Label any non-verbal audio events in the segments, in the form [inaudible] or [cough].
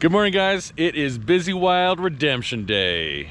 Good morning, guys. It is Busy Wild Redemption Day.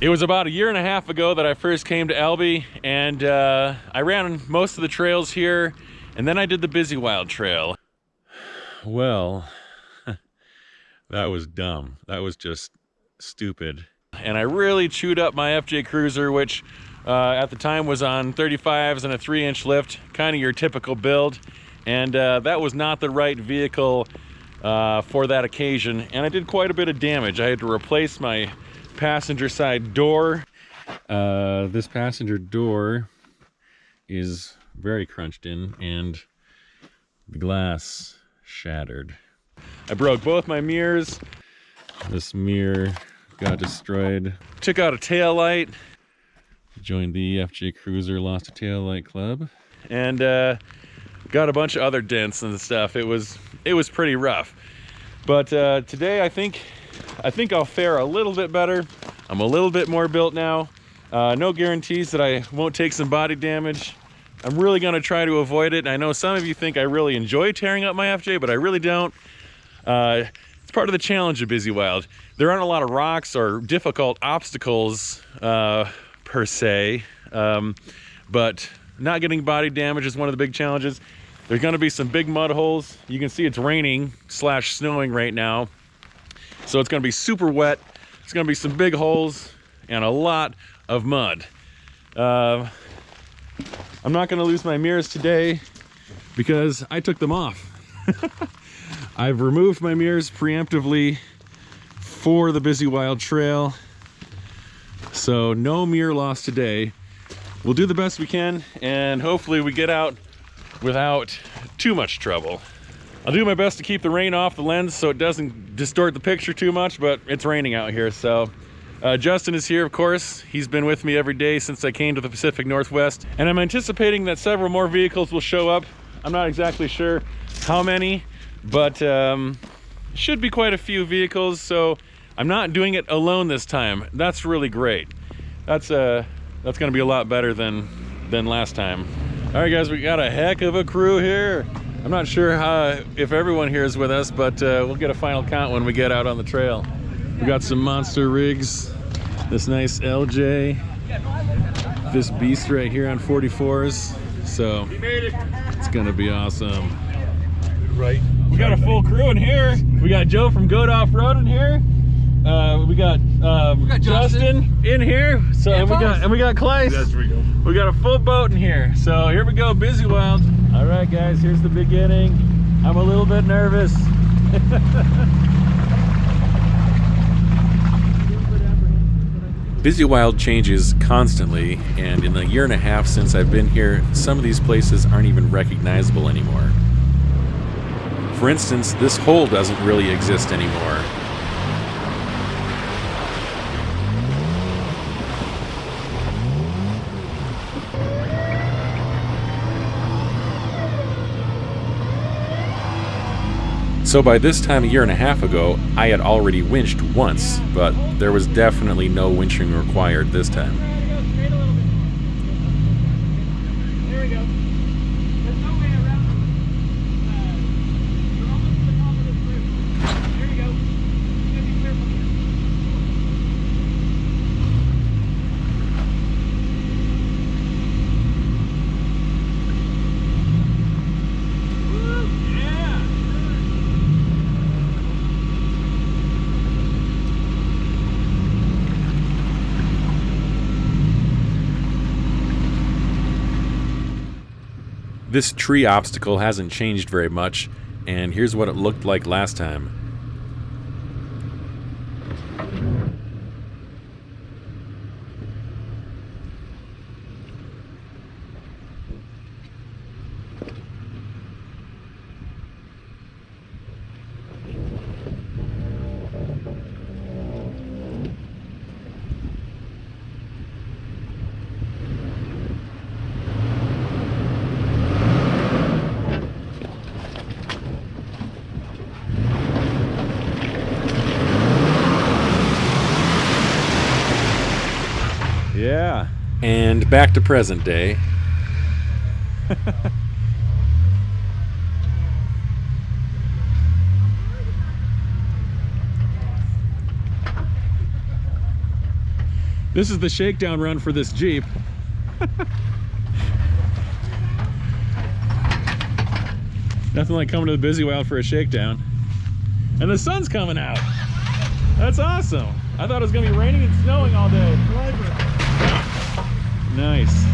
It was about a year and a half ago that I first came to Elbe, and uh, I ran most of the trails here, and then I did the Busy Wild Trail. [sighs] Well, that was dumb. That was just stupid. And I really chewed up my FJ Cruiser, which uh, at the time was on 35s and a 3-inch lift, kind of your typical build. And uh, that was not the right vehicle uh, for that occasion, and I did quite a bit of damage. I had to replace my passenger side door. Uh, this passenger door is very crunched in and the glass shattered. I broke both my mirrors. This mirror got destroyed. Took out a tail light. Joined the FJ Cruiser Lost a Tail Light Club. And uh, got a bunch of other dents and stuff. It was it was pretty rough. But uh, today I think I think I'll fare a little bit better. I'm a little bit more built now. Uh, no guarantees that I won't take some body damage. I'm really gonna try to avoid it. I know some of you think I really enjoy tearing up my FJ, but I really don't. Uh, it's part of the challenge of Busy Wild. There aren't a lot of rocks or difficult obstacles uh, per se, um, but not getting body damage is one of the big challenges. There's gonna be some big mud holes. You can see it's raining slash snowing right now. So it's gonna be super wet. It's gonna be some big holes and a lot of mud. Uh, I'm not gonna lose my mirrors today because I took them off. [laughs] I've removed my mirrors preemptively for the Busy Wild Trail. So no mirror loss today. We'll do the best we can and hopefully we get out without too much trouble. I'll do my best to keep the rain off the lens so it doesn't distort the picture too much, but it's raining out here. So uh, Justin is here, of course. He's been with me every day since I came to the Pacific Northwest. And I'm anticipating that several more vehicles will show up. I'm not exactly sure how many, but um, should be quite a few vehicles. So I'm not doing it alone this time. That's really great. That's, uh, that's gonna be a lot better than, than last time. All right, guys, we got a heck of a crew here. I'm not sure how, if everyone here is with us, but uh, we'll get a final count when we get out on the trail. We got some monster rigs, this nice LJ, this beast right here on 44s. So it's gonna be awesome. Right. We got a full crew in here. We got Joe from Goat Off Road in here. Uh, we got, um, we got Justin. Justin. in here. So And and we got Bones. and we got Clyce. That's where we go. We got a full boat in here. So here we go, Busy Wild. All right, guys, here's the beginning. I'm a little bit nervous. [laughs] Busy Wild changes constantly, and in the year and a half since I've been here, some of these places aren't even recognizable anymore. For instance, this hole doesn't really exist anymore. So by this time a year and a half ago, I had already winched once, but there was definitely no winching required this time. There we go. There's no way around it. Uh, you're almost to the top of this roof. There you go. You gotta be careful here. Woo! Yeah! This tree obstacle hasn't changed very much, and here's what it looked like last time. And back to present day. this is the shakedown run for this Jeep. Nothing like coming to the busy wild for a shakedown. And the sun's coming out. That's awesome. I thought it was gonna be raining and snowing all day. Nice.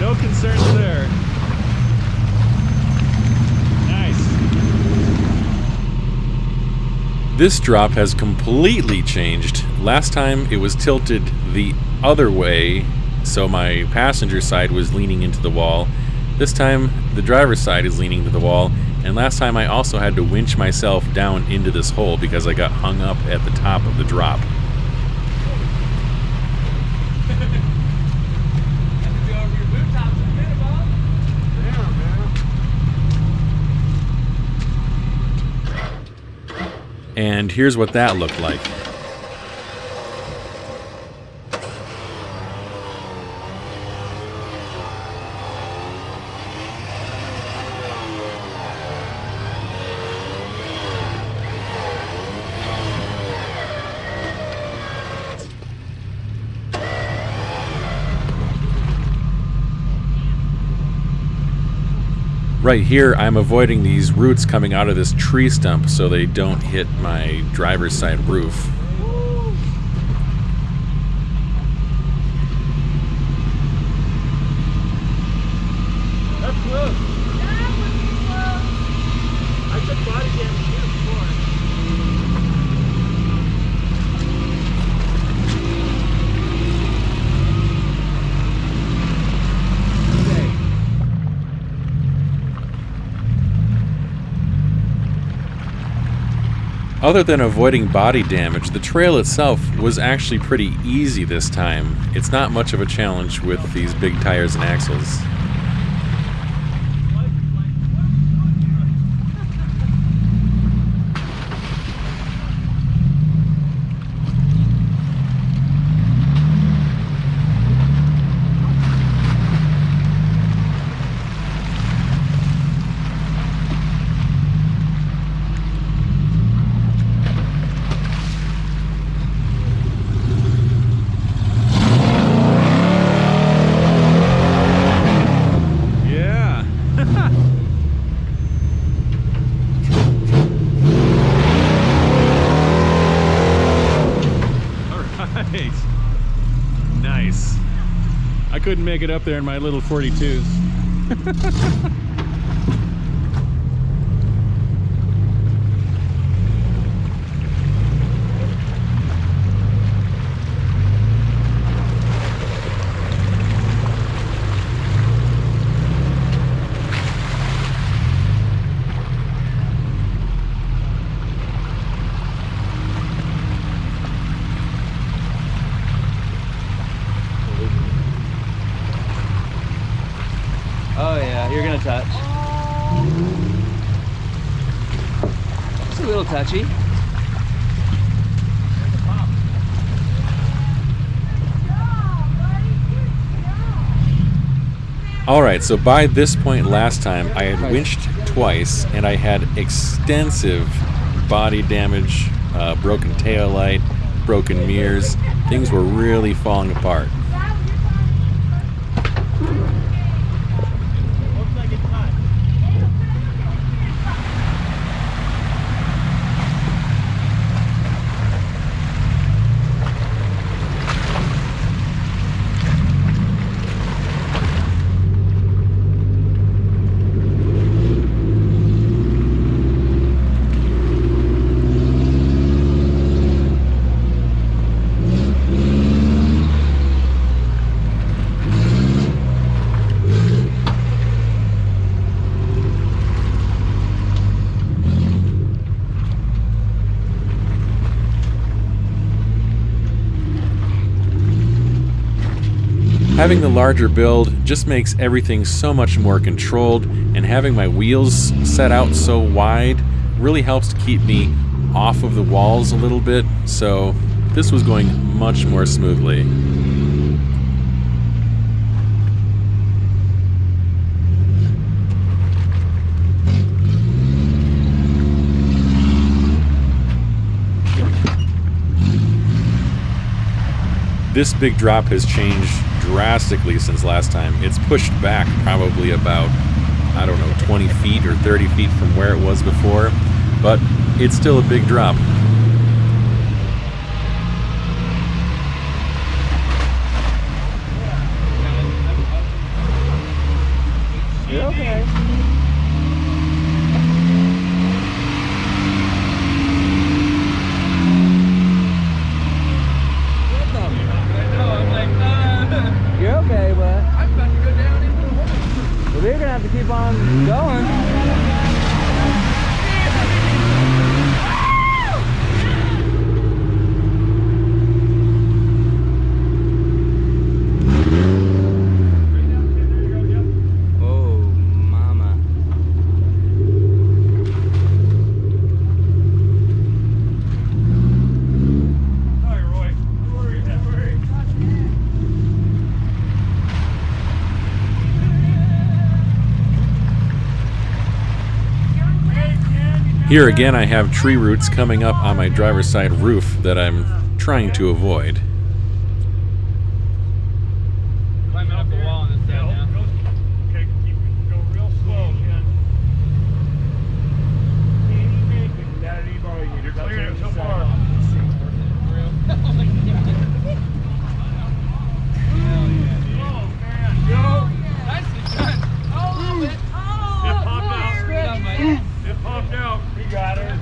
No concerns there. Nice. This drop has completely changed. Last time it was tilted the other way, so my passenger side was leaning into the wall. This time the driver's side is leaning to the wall, and last time I also had to winch myself down into this hole because I got hung up at the top of the drop. And here's what that looked like. Right here, I'm avoiding these roots coming out of this tree stump so they don't hit my driver's side roof. That's close. I took body damage here before. Other than avoiding body damage, the trail itself was actually pretty easy this time. It's not much of a challenge with these big tires and axles. Yeah. All right. Nice. I couldn't make it up there in my little 42s. [laughs] Oh yeah, you're gonna touch. It's a little touchy. All right, so by this point last time, I had winched twice and I had extensive body damage, uh, broken tail light, broken mirrors. Things were really falling apart. Having the larger build just makes everything so much more controlled, and having my wheels set out so wide really helps to keep me off of the walls a little bit, so this was going much more smoothly. This big drop has changed drastically since last time. It's pushed back probably about, I don't know, 20 feet or 30 feet from where it was before, but it's still a big drop. You're okay. You're okay, but I'm about to go down into the hole. Well, we're gonna have to keep on going. Oh, mama. Hi, Roy. Where are you at? Where are you? Here again, I have tree roots coming up on my driver's side roof that I'm trying to avoid. Climbing up the wall and Yeah, then go, okay, keep it, go real slow, Ken. You're clearing it so far. Oh, man, go. It popped out. It popped out. We got it.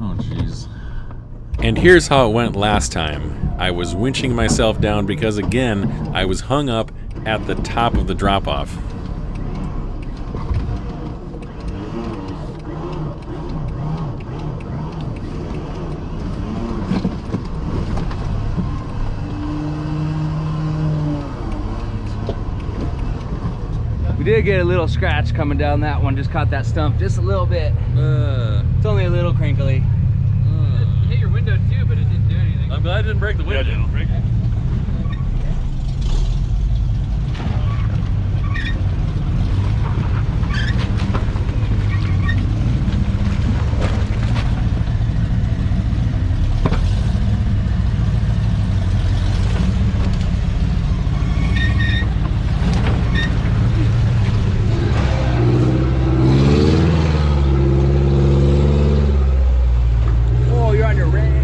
Oh, jeez. And here's how it went last time. I was winching myself down because, again, I was hung up at the top of the drop off. We did get a little scratch coming down that one. Just caught that stump just a little bit. It's only a little crinkly. hit your window too, but it didn't do anything. I'm glad I didn't break the Yeah, didn't break it. Oh, you're on your ram.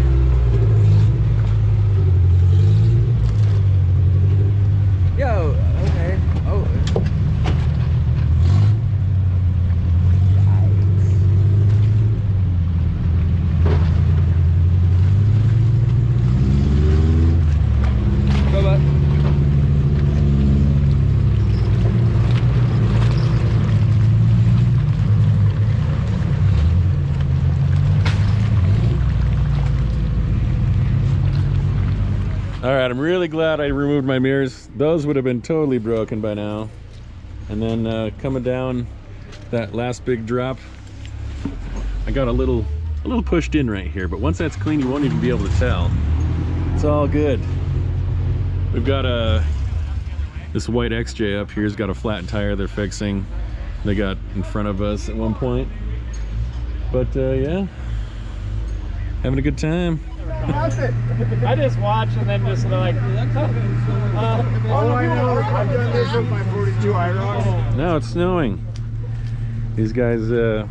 Yo, okay. Oh. Go, bud. All right, I'm really glad I removed my mirrors. Those would have been totally broken by now. And then uh, coming down that last big drop, I got a little, a little pushed in right here. But once that's clean, you won't even be able to tell. It's all good. We've got a this white XJ up here's got a flat tire they're fixing. They got in front of us at one point. But uh, yeah, having a good time. I just watch and then just like. Uh, Oh, I know. I've done this with my 42 IROC. Now it's snowing. These guys uh,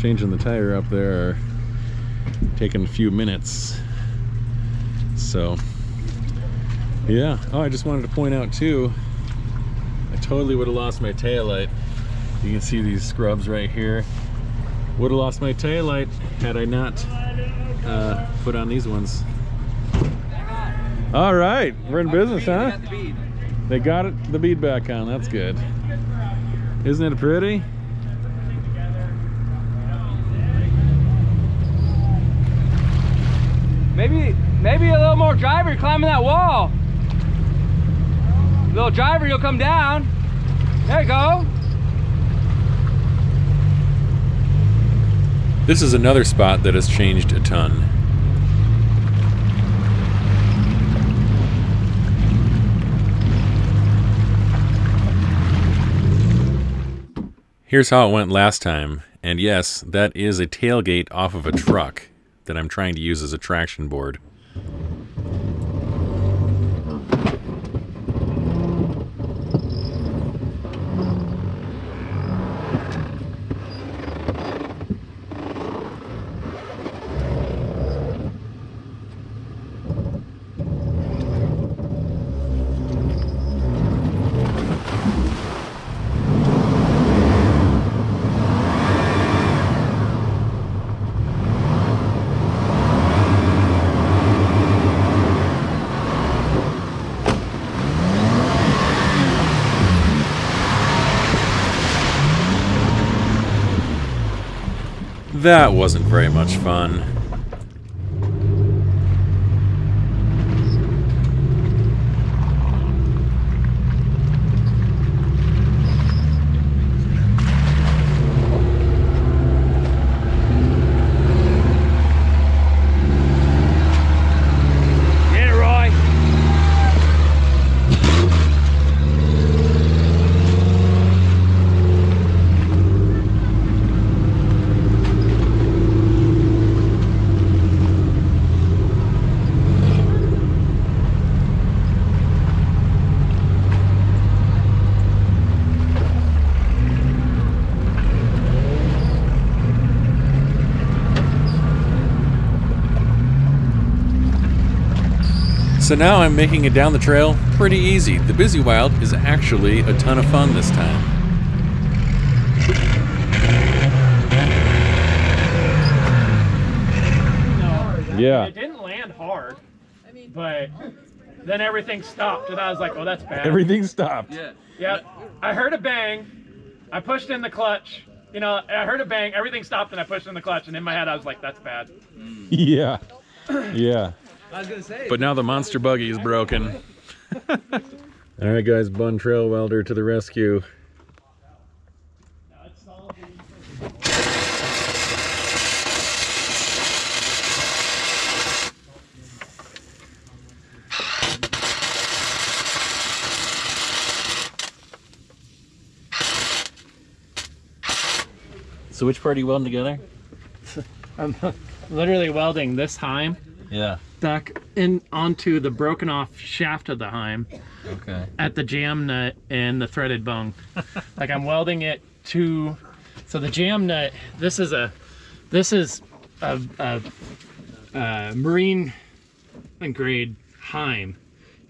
changing the tire up there are taking a few minutes. So, yeah. Oh, I just wanted to point out too, I totally would have lost my taillight. You can see these scrubs right here. Would have lost my taillight had I not uh, put on these ones. All right, we're in business, huh? They got it, the bead back on. That's good. Isn't it pretty? Maybe Maybe a little more driver climbing that wall. Little driver, you'll come down. There you go. This is another spot that has changed a ton. Here's how it went last time, and yes, that is a tailgate off of a truck that I'm trying to use as a traction board. That wasn't very much fun. Get it, Roy. So now I'm making it down the trail pretty easy. The Busy Wild is actually a ton of fun this time. Yeah. It didn't land hard, but then everything stopped, and I was like, "Oh, that's bad." Everything stopped. Yeah, I heard a bang. I pushed in the clutch. You know, I heard a bang. Everything stopped, and I pushed in the clutch. And in my head, I was like, "That's bad." [laughs] Yeah. Yeah. I was gonna say. But now the monster buggy is broken. [laughs] All right, guys, Bun Trail Welder to the rescue. So which part are you welding together? [laughs] I'm literally welding this Heim Yeah. Back in onto the broken off shaft of the Heim Okay. at the jam nut and the threaded bung. like I'm welding it to, so the jam nut. This is a, this is a, a, a marine grade Heim,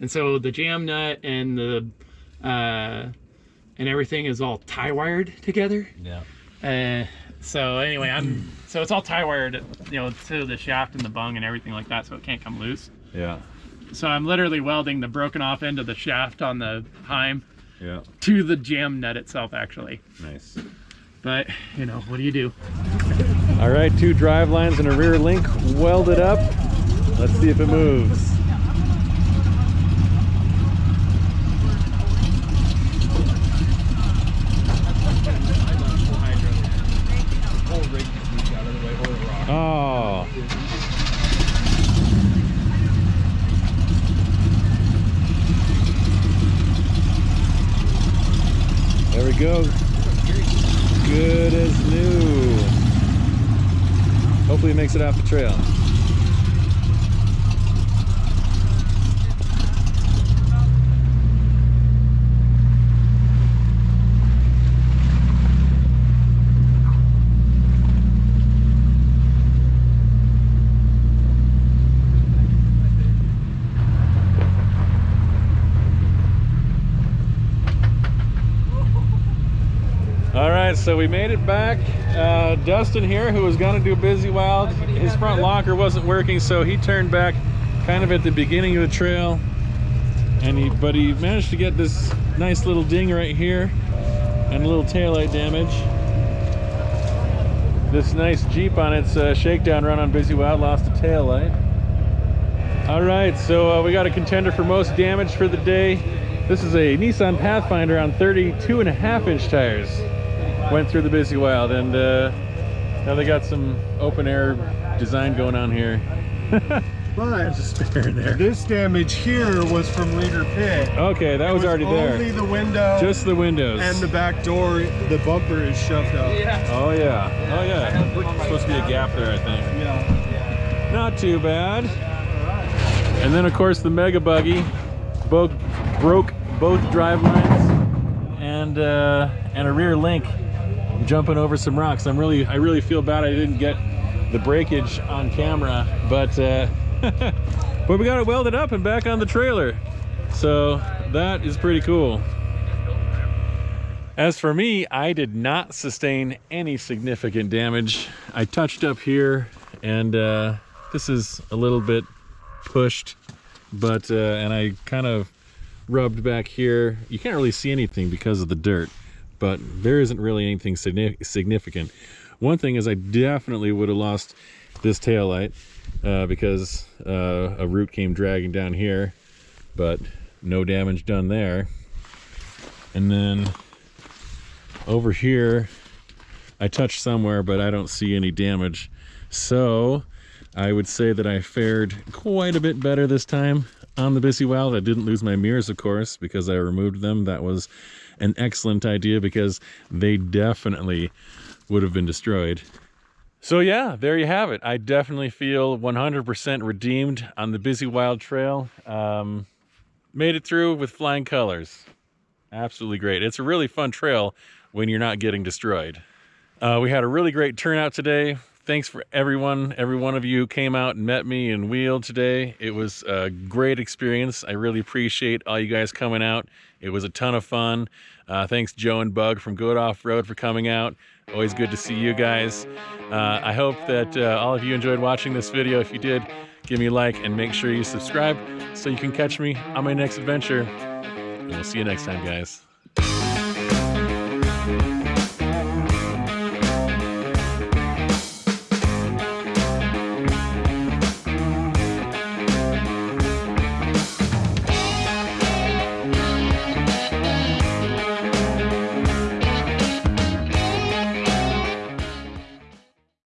and so the jam nut and the, uh, and everything is all tie wired together. Yeah. Uh, so anyway, I'm so it's all tie wired, you know, to the shaft and the bung and everything like that, so it can't come loose. Yeah. So I'm literally welding the broken off end of the shaft on the Heim Yeah. to the jam nut itself, actually. Nice. But you know, what do you do? All right, two drive lines and a rear link welded up. Let's see if it moves. Go. Good as new. Hopefully it makes it off the trail. All right, so we made it back. Uh, Dustin here, who was gonna do Busy Wild, his front locker wasn't working, so he turned back kind of at the beginning of the trail. And he, but he managed to get this nice little ding right here and a little taillight damage. This nice Jeep on its uh, shakedown run on Busy Wild lost a taillight. All right, so uh, we got a contender for most damage for the day. This is a Nissan Pathfinder on 32 and a half inch tires. Went through the busy wild and uh, now they got some open air design going on here. [laughs] But Just spare in there. this damage here was from Leader Pit. Okay, that It was already Only there. Only the window Just the windows. and the back door, the bumper is shoved up. Oh yeah, oh yeah. Supposed to be a gap there, I think. Yeah. Not too bad. And then of course the Mega Buggy both broke both drive lines and uh, and a rear link jumping over some rocks. I'm really I really feel bad I didn't get the breakage on camera, but uh, [laughs] but we got it welded up and back on the trailer. So that is pretty cool. As for me, I did not sustain any significant damage. I touched up here and uh, this is a little bit pushed, but, uh, and I kind of rubbed back here. You can't really see anything because of the dirt, but there isn't really anything significant. One thing is I definitely would have lost this tail light uh, because uh, a root came dragging down here, but no damage done there. And then over here I touched somewhere but I don't see any damage so I would say that I fared quite a bit better this time on the Busy Wild I didn't lose my mirrors of course because I removed them that was an excellent idea because they definitely would have been destroyed so yeah there you have it I definitely feel 100% redeemed on the Busy Wild Trail um, made it through with flying colors absolutely great. It's a really fun trail when you're not getting destroyed. Uh, we had a really great turnout today. Thanks for everyone. Every one of you came out and met me and wheeled today. It was a great experience. I really appreciate all you guys coming out. It was a ton of fun. Uh, thanks Joe and Bug from Good Off Road for coming out. Always good to see you guys. Uh, I hope that uh, all of you enjoyed watching this video. If you did, give me a like and make sure you subscribe so you can catch me on my next adventure. And we'll see you next time, guys.